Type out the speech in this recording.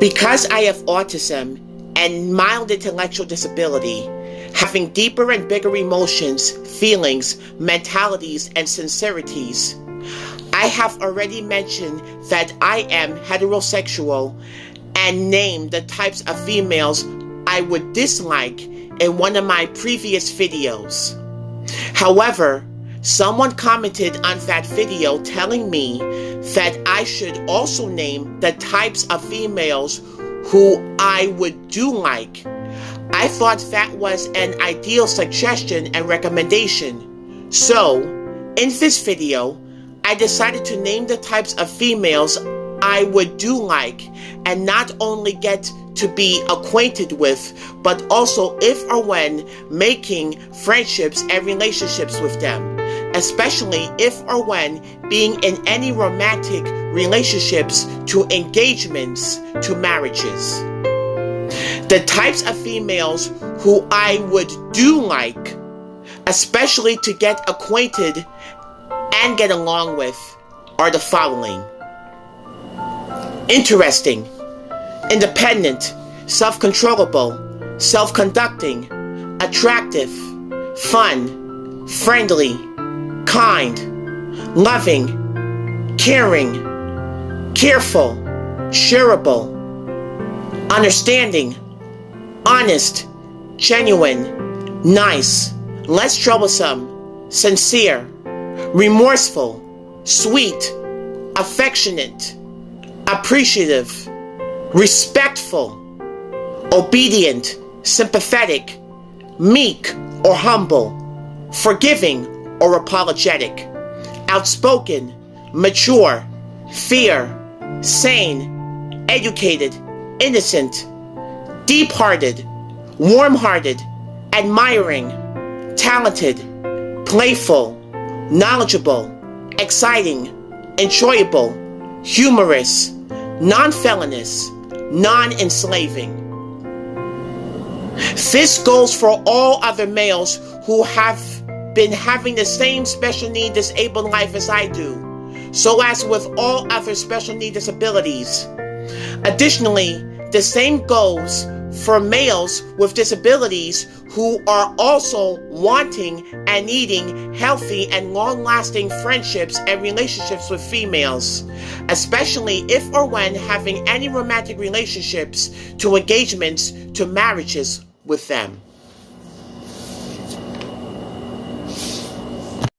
Because I have autism and mild intellectual disability, having deeper and bigger emotions, feelings, mentalities, and sincerities, I have already mentioned that I am heterosexual and named the types of females I would dislike in one of my previous videos. However, someone commented on that video telling me that I should also name the types of females who I would do like. I thought that was an ideal suggestion and recommendation. So, in this video, I decided to name the types of females I would do like and not only get to be acquainted with, but also if or when making friendships and relationships with them, especially if or when being in any romantic relationships to engagements to marriages. The types of females who I would do like, especially to get acquainted and get along with, are the following interesting, independent, self controllable, self conducting, attractive, fun, friendly, kind, loving, caring, careful, shareable, understanding, honest, genuine, nice, less troublesome, sincere, remorseful, sweet, affectionate, appreciative, respectful, obedient, sympathetic, meek or humble, forgiving or apologetic, outspoken, mature, fear, sane, educated, innocent, deep hearted, warm hearted, admiring, talented, playful, knowledgeable, exciting, enjoyable, humorous, non felonious, non enslaving. This goes for all other males who have been having the same special need disabled life as I do, so as with all other special need disabilities. Additionally, the same goes for males with disabilities who are also wanting and needing healthy and long lasting friendships and relationships with females, especially if or when having any romantic relationships to engagements to marriages with them.